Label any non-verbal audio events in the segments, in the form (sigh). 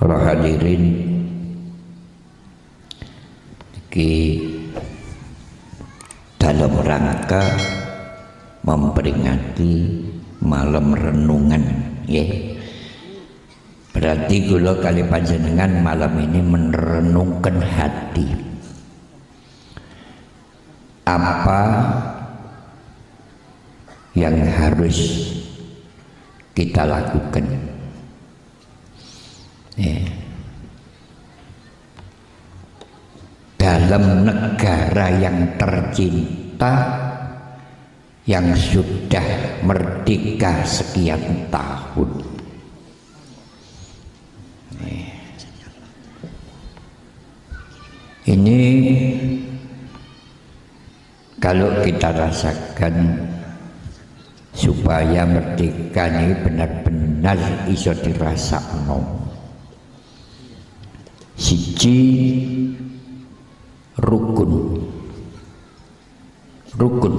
para hadirin iki dalam rangka memperingati malam renungan ya. Berarti kula kali panjenengan malam ini merenungkan hati. Apa yang harus kita lakukan ya. dalam negara yang tercinta yang sudah merdeka sekian tahun. Ini kalau kita rasakan supaya merdeka ini benar-benar iso dirasakno siji rukun. Rukun.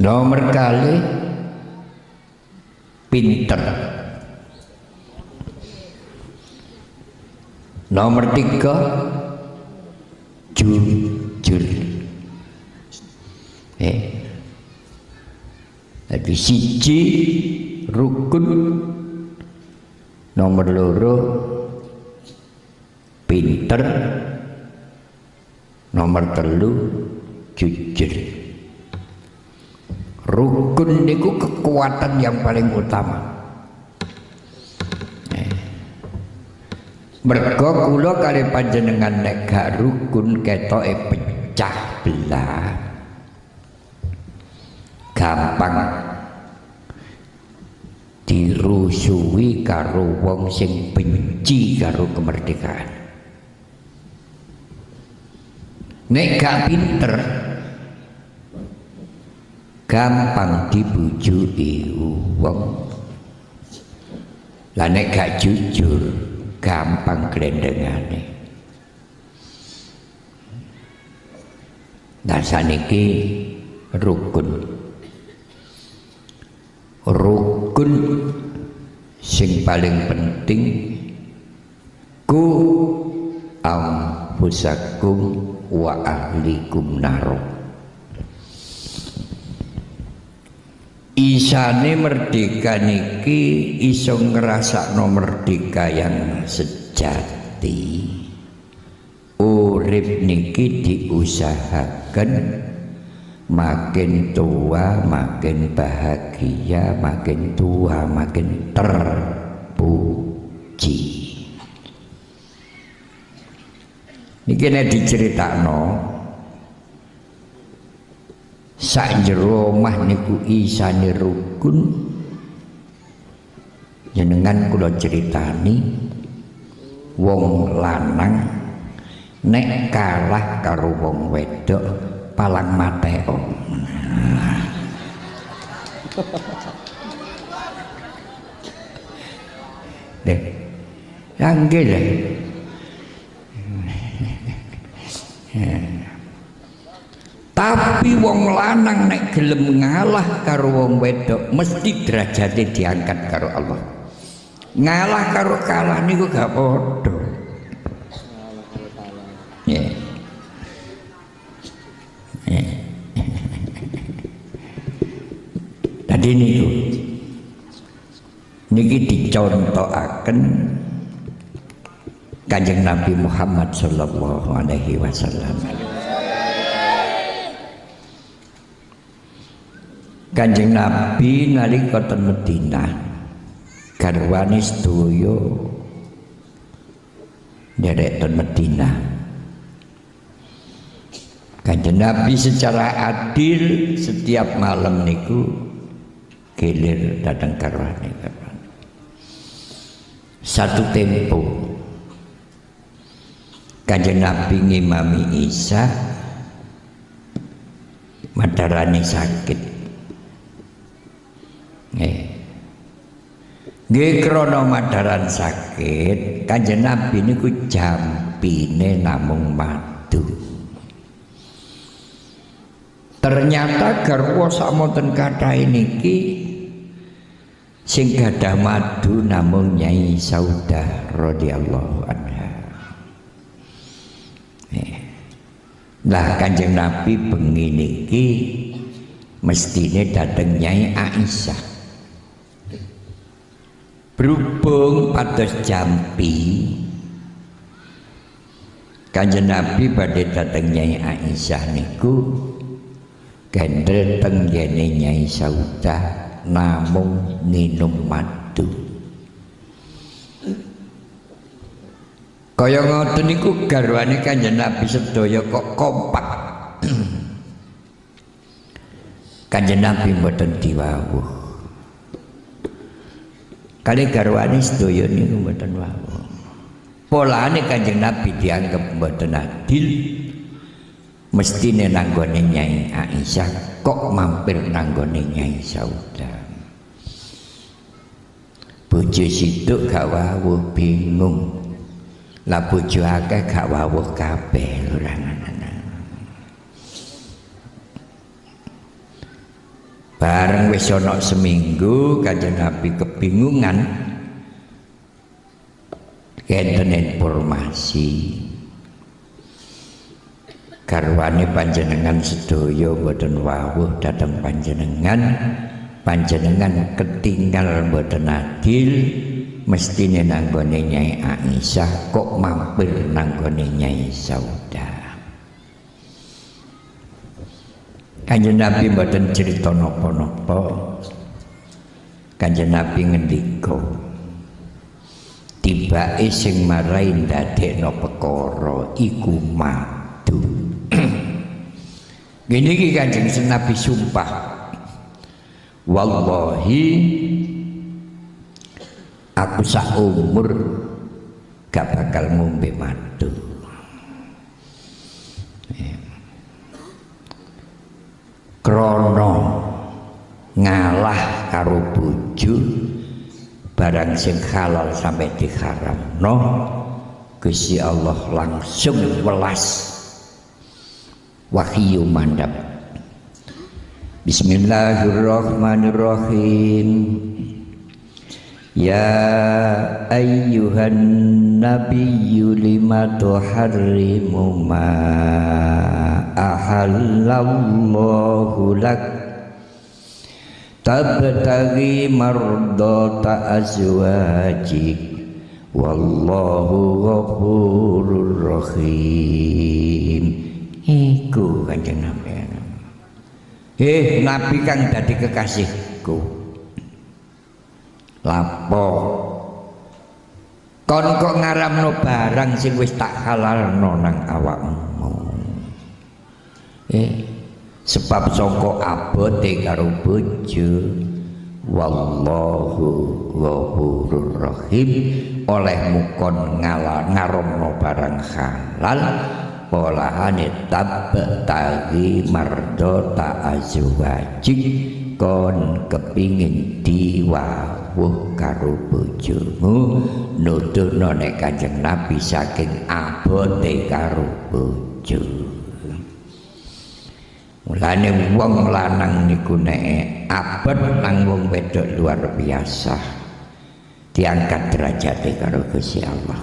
Nomor kali pinter. Nomor tiga jujur. Eh. Jadi siji rukun nomor loro pinter. Nomor telu jujur. Rukun niku kekuatan yang paling utama. Mergo kula kali panjenengan nek gak rukun ketoke pecah belah gampang dirusui karo wong sing benci karo kemerdekaan. Nek gak pinter gampang dibujuki wong. Lah nek gak jujur gampang glendengane. Nah saniki rukun. Rukun sing paling penting ku ampusakum wa ahlikum naro. Isane merdeka niki iso ngrasakno merdeka yang sejati. Urip niki diusahakan makin tua makin bahagia makin tua makin terpuji. Niki nek diceritakno sak jero omah niku isane rukun. Jenengan kula ceritani wong lanang nek kalah karo wong wedok palang mateo deh yang gile tapi wong lanang nek gelem ngalah karo wong wedok mesti derajatnya diangkat karo Allah. Ngalah karo kalah niku gak podo tadi niku niki dicontohaken kanjeng Nabi Muhammad sallallahu alaihi wasallam. Kanjeng Nabi nalika ten Madinah garwane sedaya derek ten Madinah Kanjeng Nabi secara adil setiap malam niku gilir datang garwane satu tempo Kanjeng Nabi ngimami Isa madarane sakit Nggih. Nggih krana madaran sakit, Kanjeng Nabi niku jampine namung madu. Ternyata garwa samonten kathah niki sing gadah madu namung Nyai Saudah radhiyallahu anha eh. lah kanjeng Nabi bengi niki mestine dateng Nyai Aisyah berhubung pada jampi kanjeng Nabi pada dateng Nyai Aisyah niku gendel tenggene Nyai Saudah namung minum madu. Kaya ngoten niku garwane Kanjeng Nabi sedaya kok kompak. (clears throat) Kanjeng Nabi mboten diwawuh. Kali garwane sedaya niku mboten wawuh. Polane Kanjeng Nabi dianggap mboten adil mestine nanggone Nyai Aisyah kok mampir nanggone Nyai Sauda bojo situ gak wawuh bingung. Lah bojo akeh gak wawuh kabeh ora bareng wis ana seminggu kanjeng Nabi kebingungan. Kenten informasi garwane panjenengan sedaya boten wawuh dhateng panjenengan. Panjenengan ketinggal boten adil mestine nanggone Nyai Aisyah kok mampir nanggone Nyai Sauda. Kanjeng Nabi mboten cerita napa-napa. Kanjeng Nabi ngendika tibake sing marai ndadekno perkara iku madu Gini ki kanjeng Nabi sumpah. Wallahi aku sak umur gak bakal ngombe madu. Krono ngalah karo bojo barang sing halal sampai diharamno Gusti Allah langsung welas wahyu mandap. Bismillahirrahmanirrahim. Ya ayyuhan nabiyyu lima tuharrimu ma ahallallahu lak? Tabtaghi mardata azwajik. Wallahu ghafurur rahim iku kanjeng Nabi eh Nabi kang dadi kekasihku. Lapo? Kon kok ngaramno barang sing wis tak halalno nang awakmu? Eh sebab sangka abote karo bojo. Wallahu ghafurur rahim. Olehmu kon ngalah ngaromno barang halal polahane tabtagi mardota azwajik kon kepingin diwawuh karo bojomu nuduhno nek Kanjeng Nabi saking abote karo bojo Mulane wong lanang niku nek abot nang wong wedok luar biasa diangkat derajate karo Gusti Allah.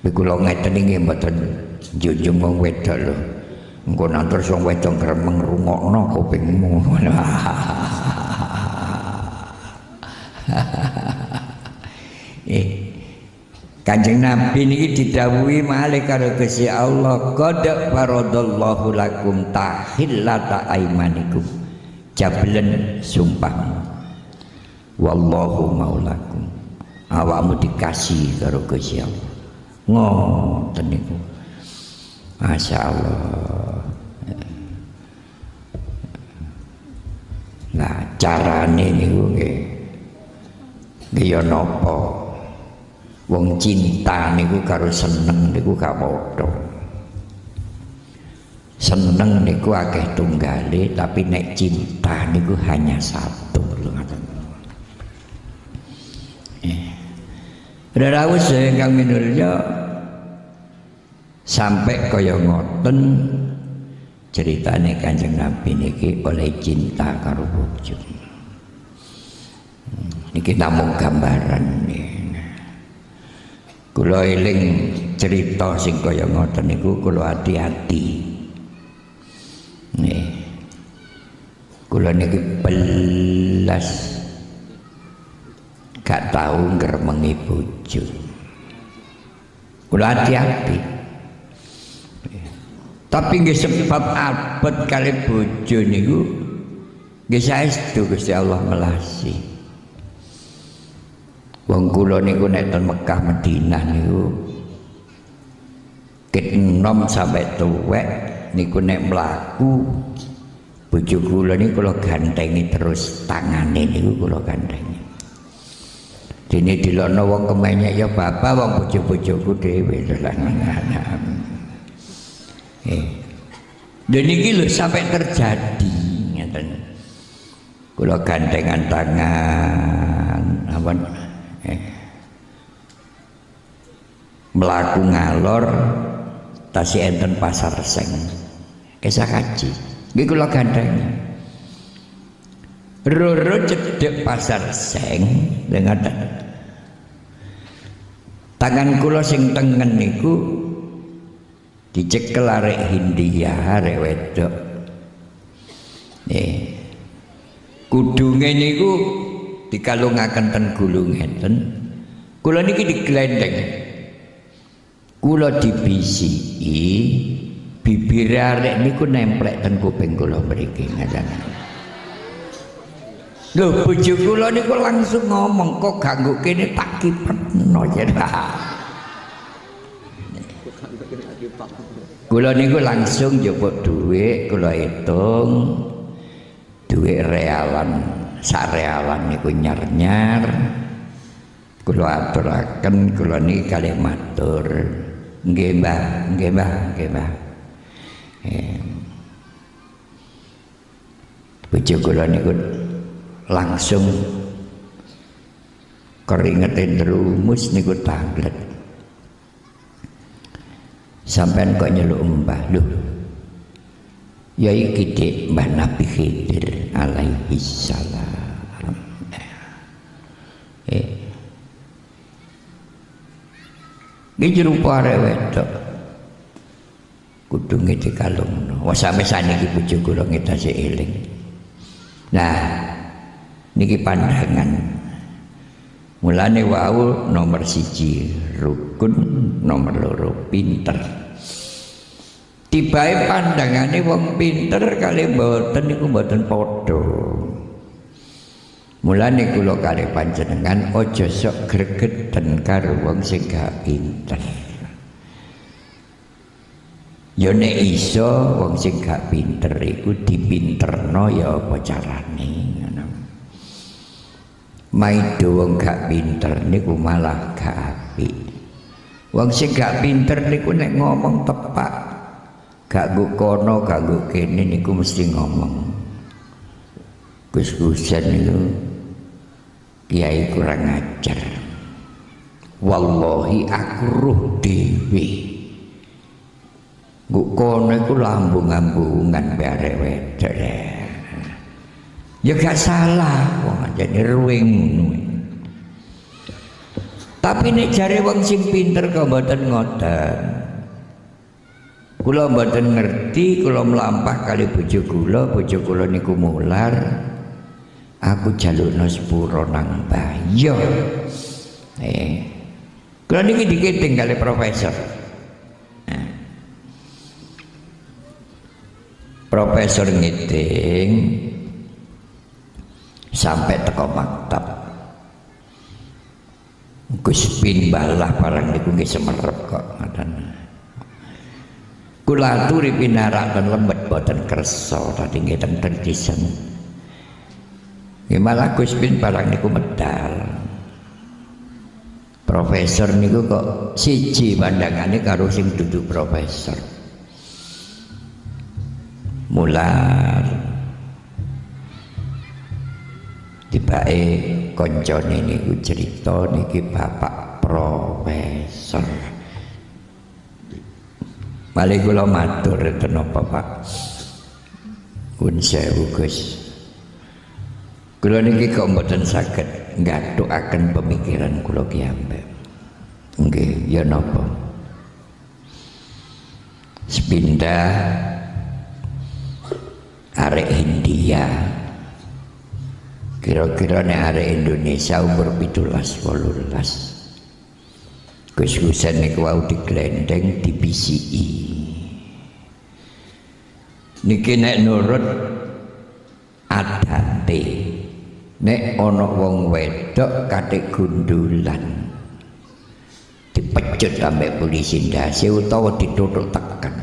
Iku kula ngeten iki mboten junjung wong wedok lho. Engko nantur wong wedok gremeng rungokno kupingmu. (laughs) Eh Kanjeng Nabi niki didhawuhi malih karo Gusti Allah qad faradallahu lakum tahillata aimanikum jablen sumpah wallahu maulakum. Awakmu dikasih karo Gusti Allah. Ngoten niku Masya Allah Nah carane niku nggih. Nggih ya napa? Wong cinta niku karo seneng niku gak padha. Seneng niku akeh tunggale tapi nek cinta niku hanya satu. Lho ngoten. Eh. Rawuh kang minulya sampai kaya ngoten ceritane Kanjeng Nabi niki oleh cinta karo bojo. niki namung gambaran kula eling cerita sing kaya ngoten niku kula hati-hati nih kula niki belas. Gak tahu ngremengi bojo. Kula hati-hati tapi nggih sebab abot kali bojo niku nggih saestu Gusti Allah melasi. Wong kula niku nek ten Mekah Madinah niku ket enom sampai tuwek niku nek mlaku bojo kula niku kula gantengi terus tangane niku kula gantengi. Dene dilokno wong kemenyek ya bapak wong bojo-bojoku dhewe Dan ini lho sampai terjadi ngeten. Kula gandengan tangan apa eh. melaku ngalor tasi enten pasar seng. Kisah kaji. Iki kula gandengan. Roro cedek pasar seng dengan tangan kula sing tengen niku dicekel arek Hindia arek wedok. Nih kudunge niku dikalungaken ten gulung ngeten. Kula niki diglendeng. Kula dibisiki bibir arek niku nemplek ten kuping kula mriki ngaten. Lho bojo kula niku langsung ngomong kok ganggu kene tak kipetno? (laughs) Ya Kula niku langsung njupuk dhuwit, kula hitung dhuwit realan, sak realan niku nyar-nyar. Kula aturaken kula niki kalih matur. Nggih, Mbah, nggih, Mbah, nggih, Mbah. Bojo kula niku langsung keringetin rumus niku tanglet sampean kok nyeluk mbah? Lho ya iki dik mbah Nabi Khidir alaihi salam. Eh Iki jerupa arek wedok. Kudunge dikalungno wah sampe saniki bojo kula ngedasi eling. Nah niki pandangan mulane wau nomor siji rukun nomor loro pinter. Tibae pandangane wong pinter kali mboten niku mboten padha. Mulane kula kali panjenengan aja sok gregeten karo wong sing gak pinter. Ya nek iso wong sing gak pinter iku dipinterno ya apa carane maido wong gak pinter niku malah gak apik. Wong sing gak pinter niku nek ngomong tepak. Gak gue kono gak gue kene niku mesti ngomong. Gus Gusan itu kiai kurang ajar. Wallahi aku ruh gue kono iku lambung-lambungan bare wedok ya gak salah. Wong jadi ruwing tapi nek jare wong sing pinter kok mboten ngoten. Kula mboten ngerti kula melampah kali bojo kula bojo kula niku mular. Aku jalukno sepuro nang bayo. Eh. Kula niki dikiting kali profesor. Nah. profesor ngiting sampai teko maktab. Gus bin balah barang niku nggih semerep kok ngoten kula aturi pinarakan lembet boten kersa tadi nggih teng disen. Malah Gus bin barang niku medal. Profesor niku kok siji pandangane karo sing dudu profesor. Mular tibake koncone niku cerita niki bapak profesor Balik kula matur enten apa Pak? Kun sewu Gus. Kula niki kok mboten saged akan pemikiran kula kiambe nggih ya napa sepindah arek India kira-kira nek arek Indonesia umur pitulas wolulas. Gus Husain niku wau diglendeng di PCI niki nek nurut adate. Nek ana wong wedok kate gundulan dipecut sampai polisi ndase utawa ditutuk tekan.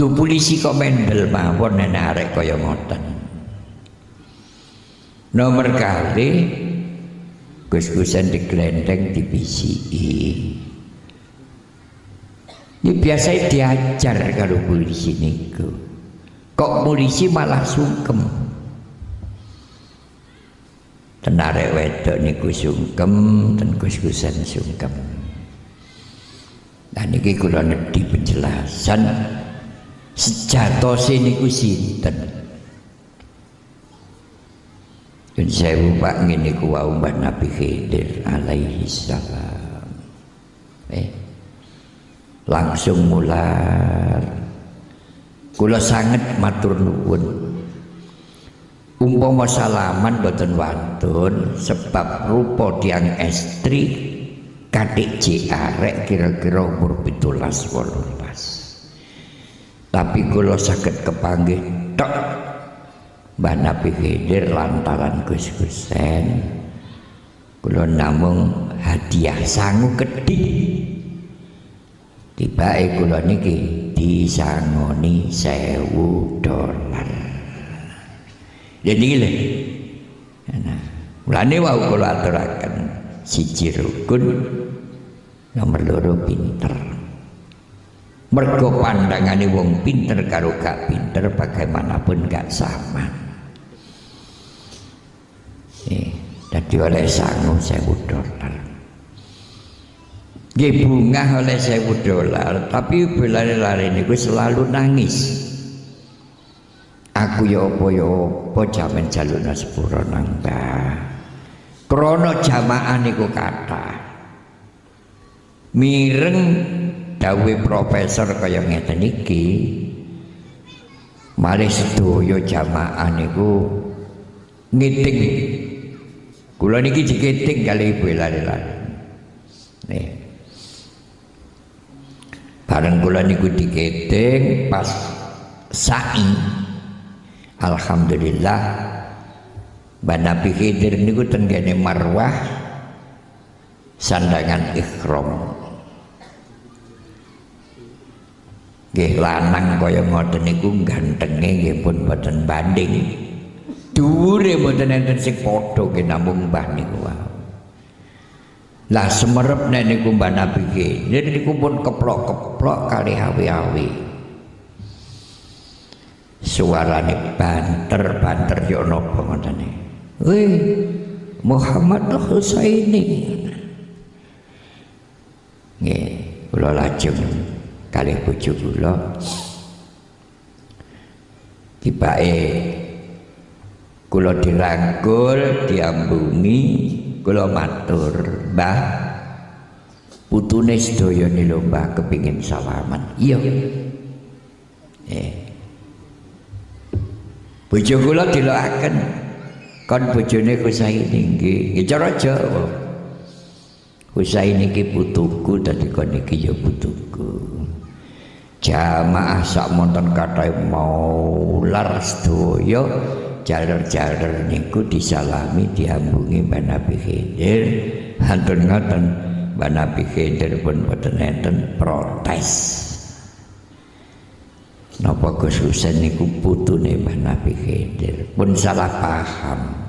Lu polisi kok mendel mawon nek arek kaya ngoten nomor kali gus-gusan digelendeng di PCI ini biasa diajar kalau polisi niku. Kok polisi malah sungkem? Tenare wedok niku sungkem dan gus-gusan sungkem. Dan ini kula di penjelasan? Sejatose niku sinten Yun sewu pak ngene ku wau Mbah Nabi Khidir alaihi salam. Eh. Langsung mular. Kula sangat matur nuwun. Umpama salaman boten wantun sebab rupa tiang estri kadik arek kira-kira umur 17 18. Tapi kula saged kepanggih tok Mbah Nabi Khidir lantaran Gus Gusen kula namung hadiah sangu kedhi tibake kula niki disangoni sewu dolar. Jadi lho. Nah mulane wau kula aturaken siji rukun nomor loro pinter. Mergo pandangane wong pinter karo gak pinter bagaimanapun gak sama Jadi oleh sangu sewu dolar. Nggih bunga oleh sewu dolar, tapi belari-lari niku selalu nangis. Aku ya apa ya apa jaman jalukna sepuro nang Mbah. Krana jamaah niku kathah. Mireng dawuh profesor kaya ngeten iki. Malih sedaya jamaah niku ngiting Kula niki diketing kali ibu lari-lari. Nih. Bareng kula niku diketing pas sa'i. Alhamdulillah Mbak Nabi Khidir niku tenggene marwah sandangan ikhram. Nggih lanang kaya ngoten niku gantenge nggih pun boten banding dhuwure mboten enten sing padha ke namung mbah niku wae lah semerep nek niku mbah nabi ke niku pun keplok-keplok kali awi-awi. Suarane banter banter yo napa ngoten wih Muhammad Husaini nggih kula lajeng kalih bojo kula. Tibake kula dirangkul diambungi kula matur mbah. Putune sedaya lho mbah kepingin salaman. Iya. Eh. Bojo kula dilokaken. Kon bojone Husaini nggih nggih cara Jawa Husaini iki putuku dadi kon iki ya putuku jamaah sak monten kathah mau lar sedaya jalur-jalur niku disalami diambungi Mbak Nabi Khidir. Hantun ngoten Mbak Nabi Khidir pun boten protes. Napa Gus Husain niku putune Mbak Nabi Khidir? Pun salah paham.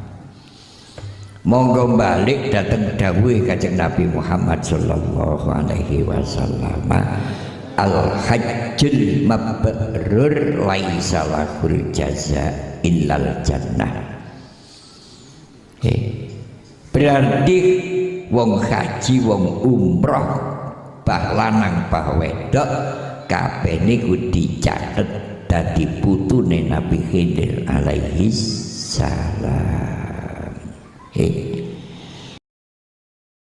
Monggo balik datang dawuh kanjeng Nabi Muhammad sallallahu alaihi wasallam al hajjul mabrur laisa lahul jaza illal jannah. Eh, berarti wong haji wong umroh bah lanang bah wedok kabeh niku dicatet dadi putune Nabi Khidir alaihi salam. Eh